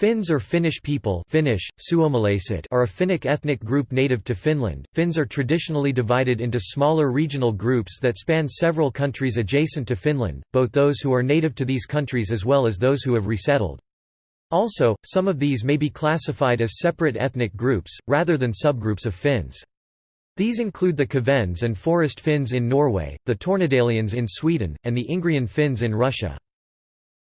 Finns or Finnish people Finnish, are a Finnic ethnic group native to Finland. Finns are traditionally divided into smaller regional groups that span several countries adjacent to Finland, both those who are native to these countries as well as those who have resettled. Also, some of these may be classified as separate ethnic groups, rather than subgroups of Finns. These include the Kvens and Forest Finns in Norway, the Tornedalians in Sweden, and the Ingrian Finns in Russia.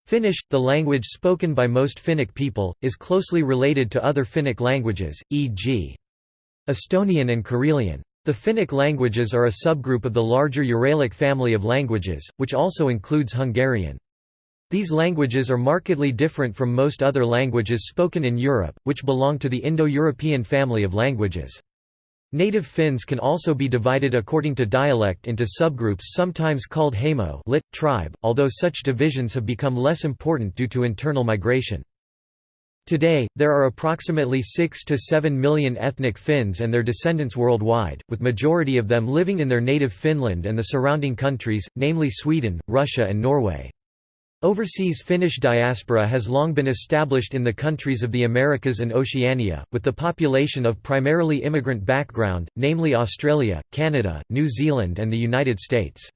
Finnish, the language spoken by most Finnic people, is closely related to other Finnic languages, e.g. Estonian and Karelian. The Finnic languages are a subgroup of the larger Uralic family of languages, which also includes Hungarian. These languages are markedly different from most other languages spoken in Europe, which belong to the Indo-European family of languages. Native Finns can also be divided according to dialect into subgroups sometimes called Heimo lit, tribe, although such divisions have become less important due to internal migration. Today, there are approximately 6 to 7 million ethnic Finns and their descendants worldwide, with majority of them living in their native Finland and the surrounding countries, namely Sweden, Russia and Norway. Overseas Finnish diaspora has long been established in the countries of the Americas and Oceania, with the population of primarily immigrant background, namely Australia, Canada, New Zealand and the United States.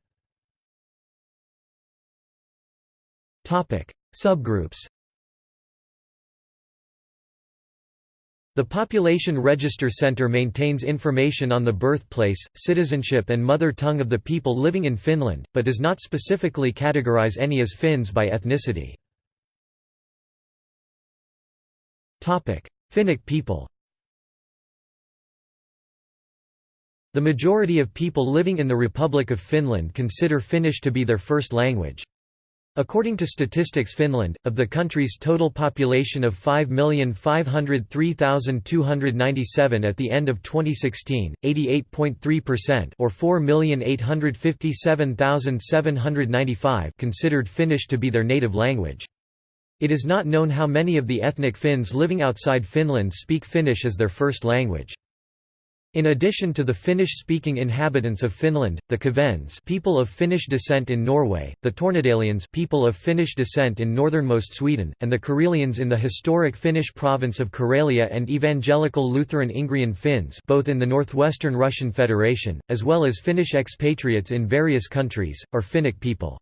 Subgroups The Population Register Center maintains information on the birthplace, citizenship and mother tongue of the people living in Finland, but does not specifically categorize any as Finns by ethnicity. Finnic people The majority of people living in the Republic of Finland consider Finnish to be their first language. According to Statistics Finland, of the country's total population of 5,503,297 at the end of 2016, 88.3% or 4,857,795 considered Finnish to be their native language. It is not known how many of the ethnic Finns living outside Finland speak Finnish as their first language. In addition to the Finnish-speaking inhabitants of Finland, the Kvens people of Finnish descent in Norway, the Tornedalians people of Finnish descent in northernmost Sweden, and the Karelians in the historic Finnish province of Karelia and Evangelical Lutheran Ingrian Finns both in the northwestern Russian Federation, as well as Finnish expatriates in various countries, are Finnic people.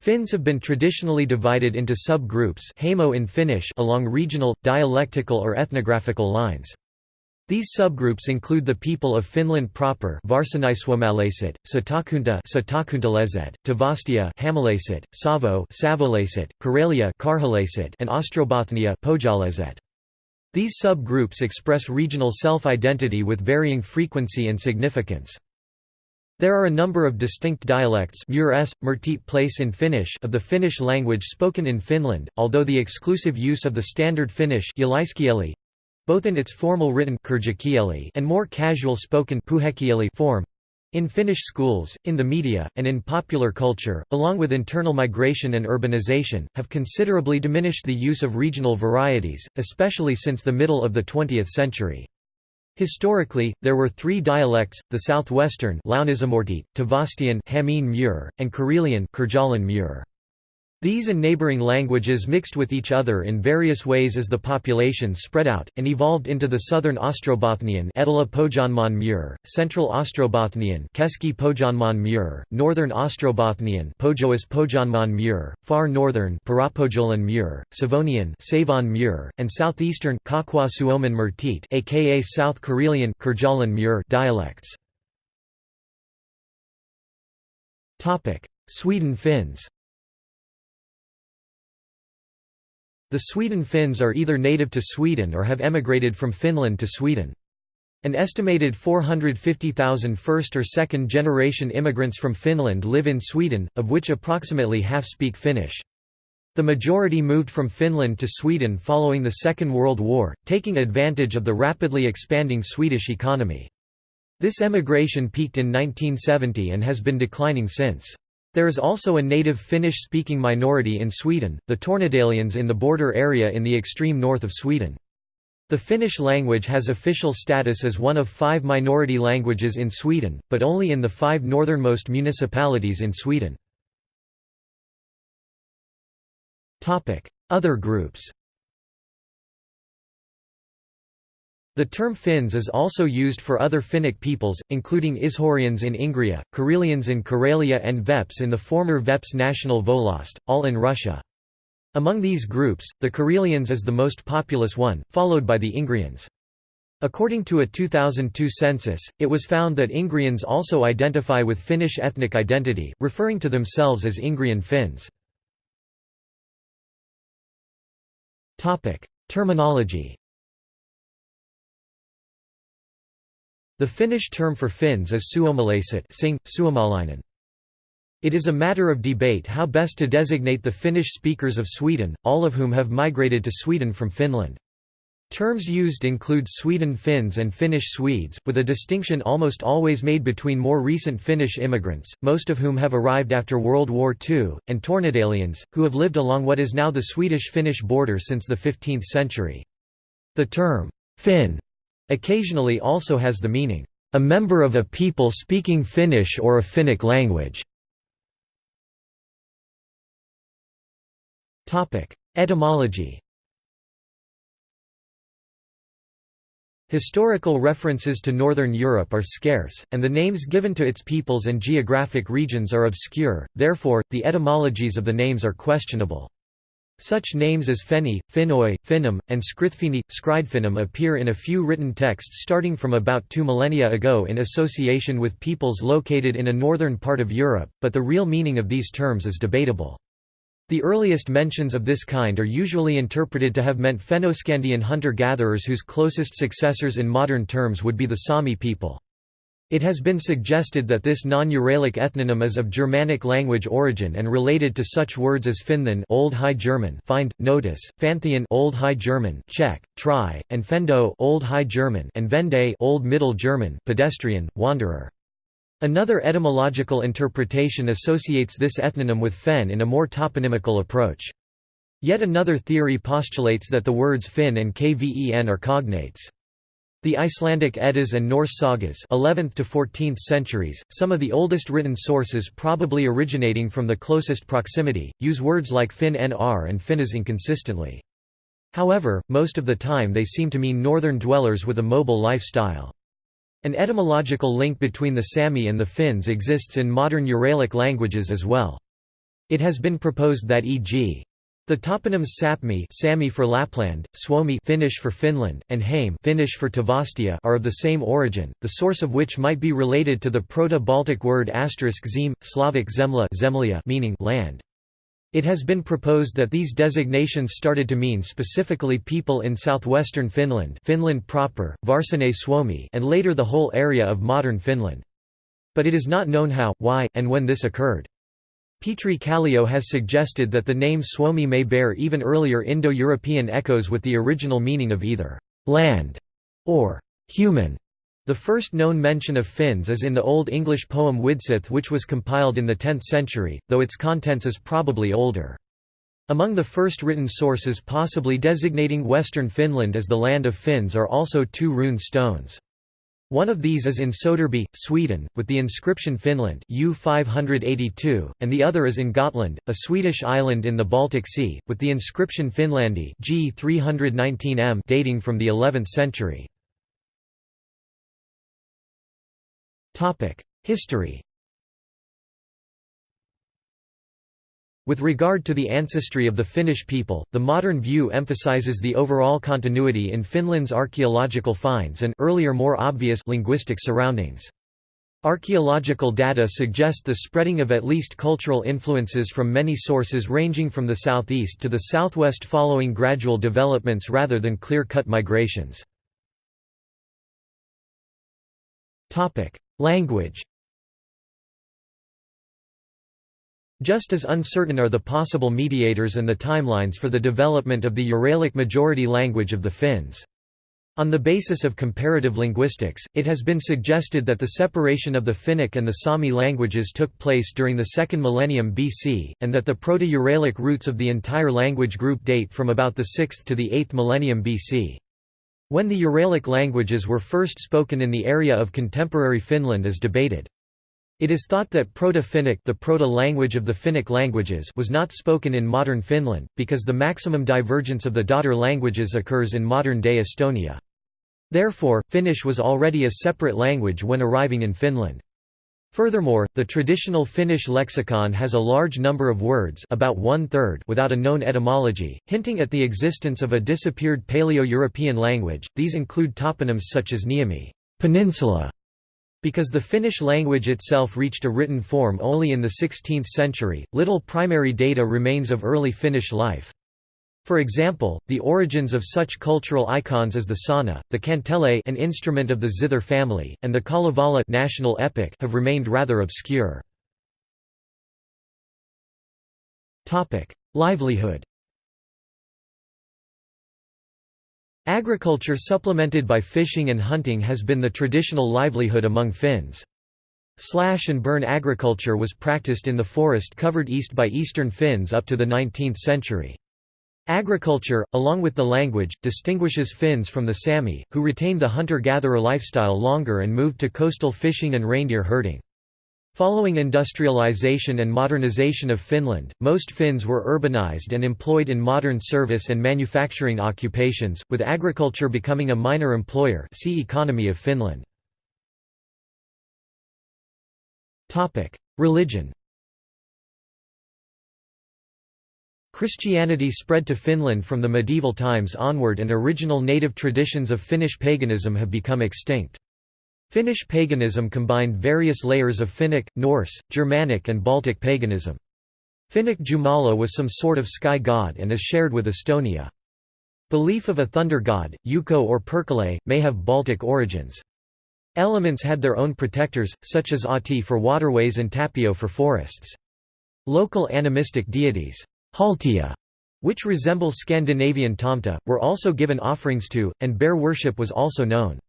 Finns have been traditionally divided into sub-groups in Finnish along regional, dialectical or ethnographical lines. These subgroups include the people of Finland proper Varsinaissuomalaiset, Satakunta Satakuntalaiset, Tavastia Hämäläiset, Savo Savolaiset, Karelia Karjalaiset and Ostrobothnia Pohjalaiset. These subgroups express regional self-identity with varying frequency and significance. There are a number of distinct dialects place in Finnish of the Finnish language spoken in Finland, although the exclusive use of the standard Finnish both in its formal written and more casual spoken form in Finnish schools, in the media, and in popular culture, along with internal migration and urbanization, have considerably diminished the use of regional varieties, especially since the middle of the 20th century. Historically, there were three dialects, the southwestern Tavastian and Karelian these and neighboring languages mixed with each other in various ways as the population spread out, and evolved into the Southern Ostrobothnian Pohjanmaan Central Ostrobothnian Pohjanmaan Northern Ostrobothnian Pohjanmaan Far Northern Mur, Savonian Savon Mur, and Southeastern aka South Karelian Mur dialects. Sweden Finns The Sweden Finns are either native to Sweden or have emigrated from Finland to Sweden. An estimated 450,000 first or second generation immigrants from Finland live in Sweden, of which approximately half speak Finnish. The majority moved from Finland to Sweden following the Second World War, taking advantage of the rapidly expanding Swedish economy. This emigration peaked in 1970 and has been declining since. There is also a native Finnish-speaking minority in Sweden, the Tornedalians in the border area in the extreme north of Sweden. The Finnish language has official status as one of five minority languages in Sweden, but only in the five northernmost municipalities in Sweden. Other groups The term Finns is also used for other Finnic peoples, including Izhorians in Ingria, Karelians in Karelia and Veps in the former Veps National Volost, all in Russia. Among these groups, the Karelians is the most populous one, followed by the Ingrians. According to a 2002 census, it was found that Ingrians also identify with Finnish ethnic identity, referring to themselves as Ingrian Finns. Terminology The Finnish term for Finns is suomalaiset sing, suomalainen. It is a matter of debate how best to designate the Finnish speakers of Sweden, all of whom have migrated to Sweden from Finland. Terms used include Sweden Finns and Finnish Swedes, with a distinction almost always made between more recent Finnish immigrants, most of whom have arrived after World War II, and Tornedalians, who have lived along what is now the Swedish-Finnish border since the 15th century. The term, Finn, occasionally also has the meaning, a member of a people speaking Finnish or a Finnic language. Etymology Historical references to Northern Europe are scarce, and the names given to its peoples and geographic regions are obscure, therefore, the etymologies of the names are questionable. Such names as Fenni, Phinnoi, Finnum, and Skrithfinni, Skridfinnum appear in a few written texts starting from about two millennia ago in association with peoples located in a northern part of Europe, but the real meaning of these terms is debatable. The earliest mentions of this kind are usually interpreted to have meant Fennoscandian hunter-gatherers whose closest successors in modern terms would be the Sami people. It has been suggested that this non-Uralic ethnonym is of Germanic language origin and related to such words as Finthan Old High German find, notice, Fanthian Old High German Czech, try, and Fendo Old High German and Vende Old Middle German pedestrian, wanderer. Another etymological interpretation associates this ethnonym with fen in a more toponymical approach. Yet another theory postulates that the words Finn and Kven are cognates. The Icelandic Eddas and Norse sagas 11th to 14th centuries, some of the oldest written sources probably originating from the closest proximity, use words like Finn nr and Finnas inconsistently. However, most of the time they seem to mean northern dwellers with a mobile lifestyle. An etymological link between the Sami and the Finns exists in modern Uralic languages as well. It has been proposed that e.g. The toponyms Sapmi Sami for Lapland, Suomi Finnish for Finland, and Häme Finnish for Tavastia are of the same origin, the source of which might be related to the Proto-Baltic word zem, Slavic zemla zemlya meaning land. It has been proposed that these designations started to mean specifically people in southwestern Finland Finland proper, Varsinais-Suomi and later the whole area of modern Finland. But it is not known how, why, and when this occurred. Petri Kallio has suggested that the name Suomi may bear even earlier Indo-European echoes with the original meaning of either «land» or «human». The first known mention of Finns is in the Old English poem Widsith which was compiled in the 10th century, though its contents is probably older. Among the first written sources possibly designating western Finland as the land of Finns are also two rune stones. One of these is in Soderby, Sweden, with the inscription Finland U582, and the other is in Gotland, a Swedish island in the Baltic Sea, with the inscription Finlandi G319m dating from the 11th century. History With regard to the ancestry of the Finnish people, the modern view emphasizes the overall continuity in Finland's archaeological finds and earlier more obvious linguistic surroundings. Archaeological data suggest the spreading of at least cultural influences from many sources ranging from the southeast to the southwest following gradual developments rather than clear-cut migrations. Language Just as uncertain are the possible mediators and the timelines for the development of the Uralic majority language of the Finns. On the basis of comparative linguistics, it has been suggested that the separation of the Finnic and the Sami languages took place during the second millennium BC, and that the Proto-Uralic roots of the entire language group date from about the 6th to the 8th millennium BC. When the Uralic languages were first spoken in the area of contemporary Finland is debated. It is thought that Proto-Finnic the proto-language of the Finnic languages was not spoken in modern Finland, because the maximum divergence of the daughter languages occurs in modern-day Estonia. Therefore, Finnish was already a separate language when arriving in Finland. Furthermore, the traditional Finnish lexicon has a large number of words about one-third without a known etymology, hinting at the existence of a disappeared Paleo-European language. These include toponyms such as Niemi peninsula", because the Finnish language itself reached a written form only in the 16th century, little primary data remains of early Finnish life. For example, the origins of such cultural icons as the sauna, the kantele an instrument of the zither family, and the Kalevala national epic have remained rather obscure. Livelihood Agriculture supplemented by fishing and hunting has been the traditional livelihood among Finns. Slash and burn agriculture was practiced in the forest covered east by eastern Finns up to the 19th century. Agriculture, along with the language, distinguishes Finns from the Sami, who retained the hunter-gatherer lifestyle longer and moved to coastal fishing and reindeer herding. Following industrialization and modernization of Finland, most Finns were urbanized and employed in modern service and manufacturing occupations, with agriculture becoming a minor employer see Economy of Finland. Religion Christianity spread to Finland from the medieval times onward and original native traditions of Finnish paganism have become extinct. Finnish paganism combined various layers of Finnic, Norse, Germanic and Baltic paganism. Finnic Jumala was some sort of sky god and is shared with Estonia. Belief of a thunder god, Ukko or Perkele, may have Baltic origins. Elements had their own protectors, such as Ahti for waterways and Tapio for forests. Local animistic deities Haltia, which resemble Scandinavian tomte, were also given offerings to, and bear worship was also known.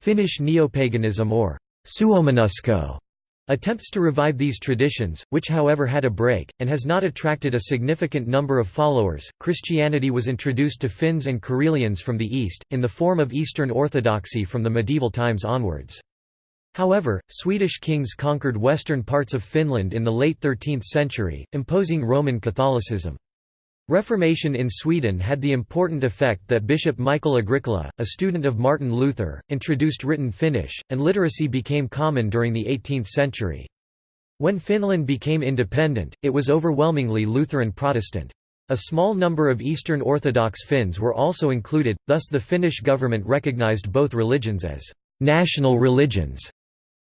Finnish neopaganism or Suomenusko attempts to revive these traditions, which however had a break, and has not attracted a significant number of followers. Christianity was introduced to Finns and Karelians from the east, in the form of Eastern Orthodoxy from the medieval times onwards. However, Swedish kings conquered western parts of Finland in the late 13th century, imposing Roman Catholicism. Reformation in Sweden had the important effect that Bishop Michael Agricola, a student of Martin Luther, introduced written Finnish, and literacy became common during the 18th century. When Finland became independent, it was overwhelmingly Lutheran Protestant. A small number of Eastern Orthodox Finns were also included, thus the Finnish government recognized both religions as national religions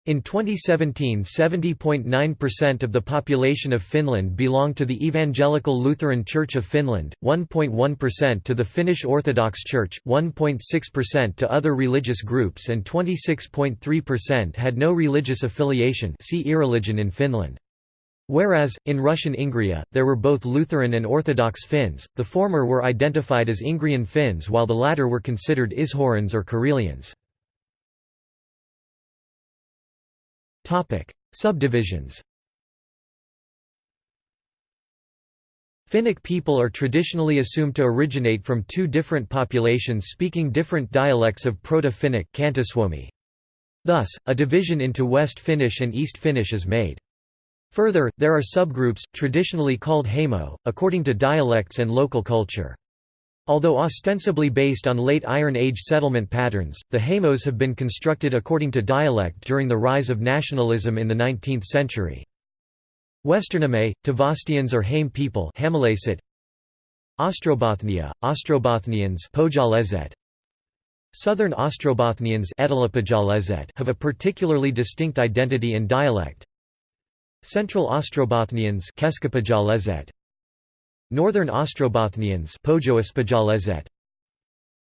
in 2017 70.9% of the population of Finland belonged to the Evangelical Lutheran Church of Finland, 1.1% to the Finnish Orthodox Church, 1.6% to other religious groups and 26.3% had no religious affiliation see irreligion in Finland. Whereas, in Russian Ingria, there were both Lutheran and Orthodox Finns, the former were identified as Ingrian Finns while the latter were considered Ishorans or Karelians. Topic: Subdivisions. Finnic people are traditionally assumed to originate from two different populations speaking different dialects of Proto-Finnic Thus, a division into West Finnish and East Finnish is made. Further, there are subgroups, traditionally called Heimo, according to dialects and local culture. Although ostensibly based on late Iron Age settlement patterns, the Heimos have been constructed according to dialect during the rise of nationalism in the 19th century. Westername, Tavastians or Hame people Ostrobothnia, Ostrobothnians Southern Ostrobothnians have a particularly distinct identity and dialect. Central Ostrobothnians Northern Ostrobothnians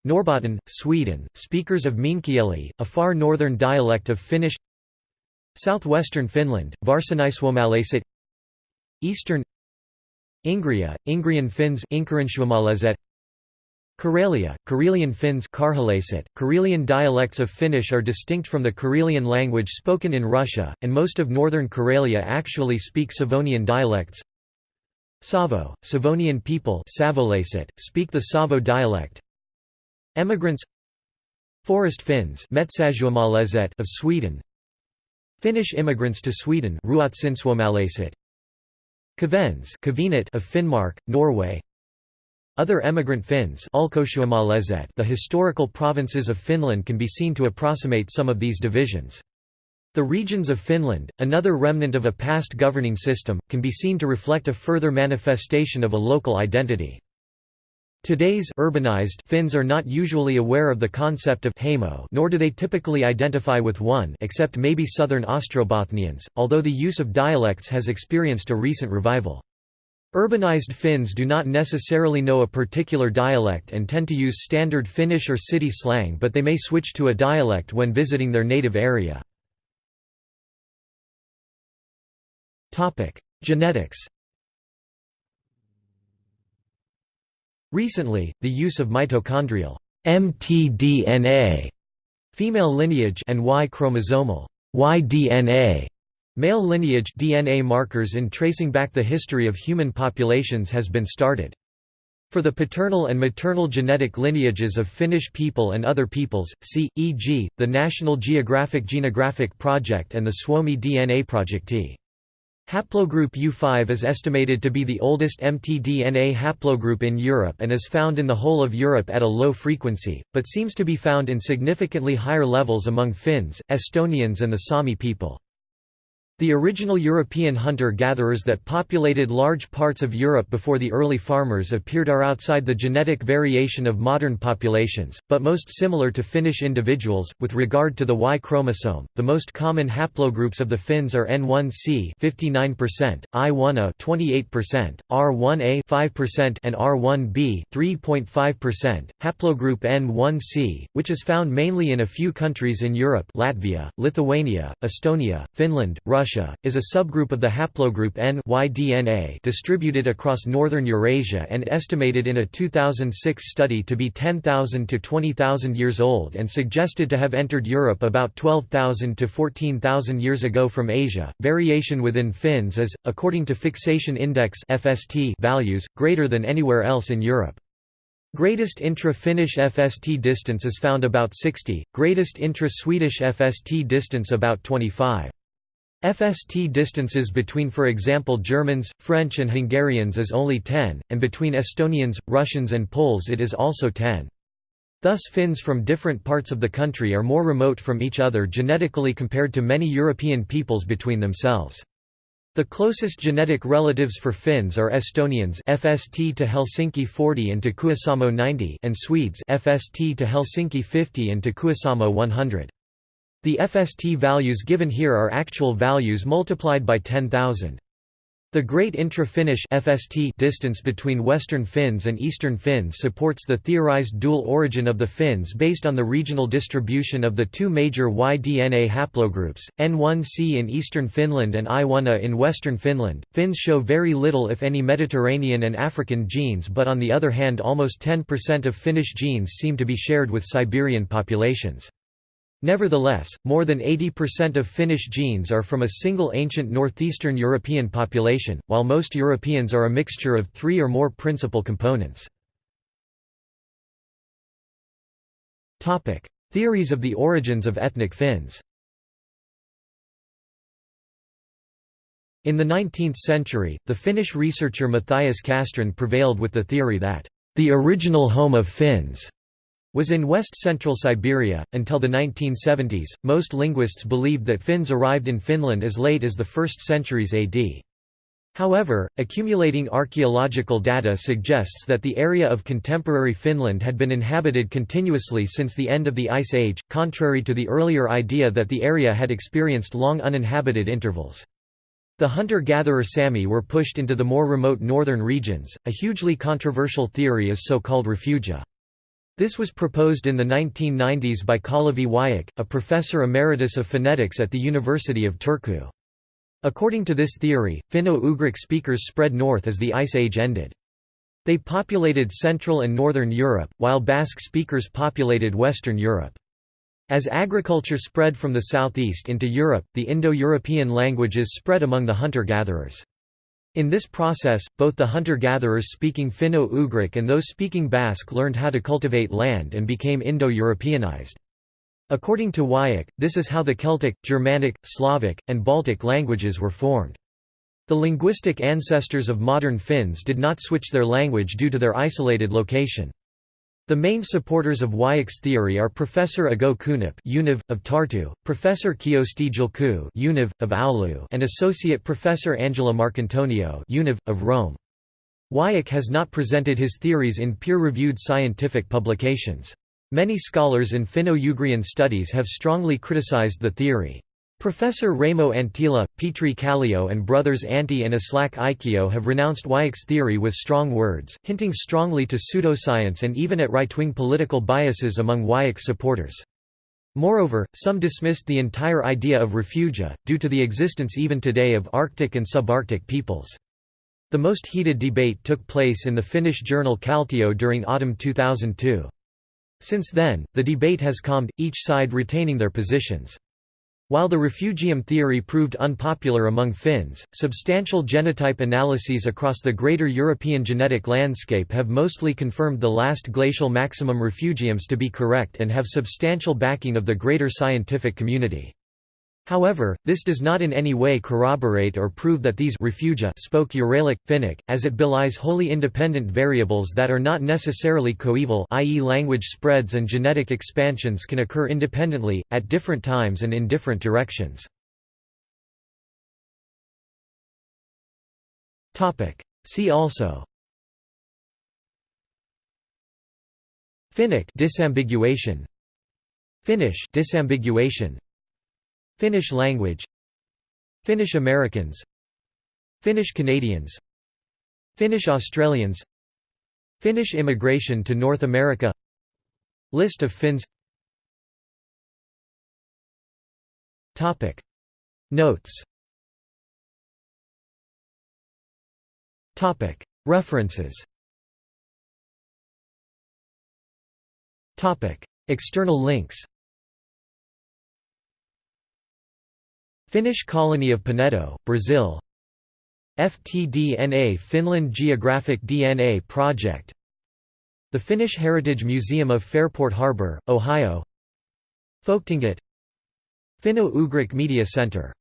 Norrbotten, Sweden, speakers of Meänkieli, a far northern dialect of Finnish. Southwestern Finland, Varsinaissuomalaiset. Eastern Ingria, Ingrian Finns Karelia, Karelian Finns Karelian dialects of Finnish are distinct from the Karelian language spoken in Russia, and most of northern Karelia actually speak Savonian dialects Savo, Savonian people speak the Savo dialect. Emigrants Forest Finns of Sweden Finnish immigrants to Sweden Kvens of Finnmark, Norway Other emigrant Finns the historical provinces of Finland can be seen to approximate some of these divisions. The regions of Finland, another remnant of a past governing system, can be seen to reflect a further manifestation of a local identity. Today's urbanized Finns are not usually aware of the concept of heimo nor do they typically identify with one except maybe southern Ostrobothnians, although the use of dialects has experienced a recent revival. Urbanized Finns do not necessarily know a particular dialect and tend to use standard Finnish or city slang but they may switch to a dialect when visiting their native area. Genetics Recently, the use of mitochondrial mtDNA female lineage and Y chromosomal Y-DNA Male lineage DNA markers in tracing back the history of human populations has been started. For the paternal and maternal genetic lineages of Finnish people and other peoples, see, e.g., the National Geographic Genographic Project and the Suomi DNA Project Projekti. Haplogroup U5 is estimated to be the oldest mtDNA haplogroup in Europe and is found in the whole of Europe at a low frequency, but seems to be found in significantly higher levels among Finns, Estonians and the Sami people. The original European hunter-gatherers that populated large parts of Europe before the early farmers appeared are outside the genetic variation of modern populations, but most similar to Finnish individuals. With regard to the Y chromosome, the most common haplogroups of the Finns are N1C 59%, I1A 28%, R1A 5% and R1B 3.5%. Haplogroup N1C, which is found mainly in a few countries in Europe, Latvia, Lithuania, Estonia, Finland, Russia Russia, is a subgroup of the haplogroup N Y-DNA distributed across northern Eurasia and estimated in a 2006 study to be 10,000 to 20,000 years old and suggested to have entered Europe about 12,000 to 14,000 years ago from Asia. Variation within Finns is, according to fixation index values, greater than anywhere else in Europe. Greatest intra-Finnish FST distance is found about 60, greatest intra-Swedish FST distance about 25. FST distances between for example Germans, French and Hungarians is only 10, and between Estonians, Russians and Poles it is also 10. Thus Finns from different parts of the country are more remote from each other genetically compared to many European peoples between themselves. The closest genetic relatives for Finns are Estonians FST to Helsinki 40 and to Kuusamo 90 and Swedes FST to Helsinki 50 and to Kuusamo 100. The FST values given here are actual values multiplied by 10,000. The Great Intra-Finnish distance between Western Finns and Eastern Finns supports the theorized dual origin of the Finns based on the regional distribution of the two major Y-DNA haplogroups, N1C in eastern Finland and I1A in western Finland. Finns show very little if any Mediterranean and African genes but on the other hand almost 10% of Finnish genes seem to be shared with Siberian populations. Nevertheless, more than 80% of Finnish genes are from a single ancient northeastern European population, while most Europeans are a mixture of three or more principal components. Theories of the origins of ethnic Finns In the 19th century, the Finnish researcher Matthias Castrén prevailed with the theory that, "...the original home of Finns," was in west-central Siberia. Until the 1970s, most linguists believed that Finns arrived in Finland as late as the 1st centuries AD. However, accumulating archaeological data suggests that the area of contemporary Finland had been inhabited continuously since the end of the Ice Age, contrary to the earlier idea that the area had experienced long uninhabited intervals. The hunter-gatherer Sami were pushed into the more remote northern regions. A hugely controversial theory is so-called refugia. This was proposed in the 1990s by Kalevi Wiik, a professor emeritus of phonetics at the University of Turku. According to this theory, Finno-Ugric speakers spread north as the Ice Age ended. They populated Central and Northern Europe, while Basque speakers populated Western Europe. As agriculture spread from the southeast into Europe, the Indo-European languages spread among the hunter-gatherers. In this process, both the hunter-gatherers speaking Finno-Ugric and those speaking Basque learned how to cultivate land and became Indo-Europeanized. According to Wiik, this is how the Celtic, Germanic, Slavic, and Baltic languages were formed. The linguistic ancestors of modern Finns did not switch their language due to their isolated location. The main supporters of Wiik's theory are Professor Ago Kunnap Univ, of Tartu, Professor Kyösti Julku Univ, of Oulu and Associate Professor Angela Marcantonio Univ, of Rome. Wiik has not presented his theories in peer-reviewed scientific publications. Many scholars in Finno-Ugrian studies have strongly criticized the theory. Professor Raimo Anttila, Petri Kallio and brothers Antti and Aslak Aikio have renounced Wiik's theory with strong words, hinting strongly to pseudoscience and even at right-wing political biases among Wiik's supporters. Moreover, some dismissed the entire idea of refugia, due to the existence even today of Arctic and subarctic peoples. The most heated debate took place in the Finnish journal Kaltio during autumn 2002. Since then, the debate has calmed, each side retaining their positions. While the refugium theory proved unpopular among Finns, substantial genotype analyses across the greater European genetic landscape have mostly confirmed the last glacial maximum refugiums to be correct and have substantial backing of the greater scientific community. However, this does not in any way corroborate or prove that these refugia spoke Uralic, Finnic, as it belies wholly independent variables that are not necessarily coeval i.e. language spreads and genetic expansions can occur independently, at different times and in different directions. See also Finnic disambiguation Finnish disambiguation Finnish language Finnish Americans Finnish Canadians Finnish Australians Finnish immigration to North America List of Finns. Topic. Notes. Topic. References. Topic. External links Finnish colony of Penedo, Brazil. FTDNA Finland Geographic DNA Project. The Finnish Heritage Museum of Fairport Harbor, Ohio. Folketinget Finno-Ugric Media Center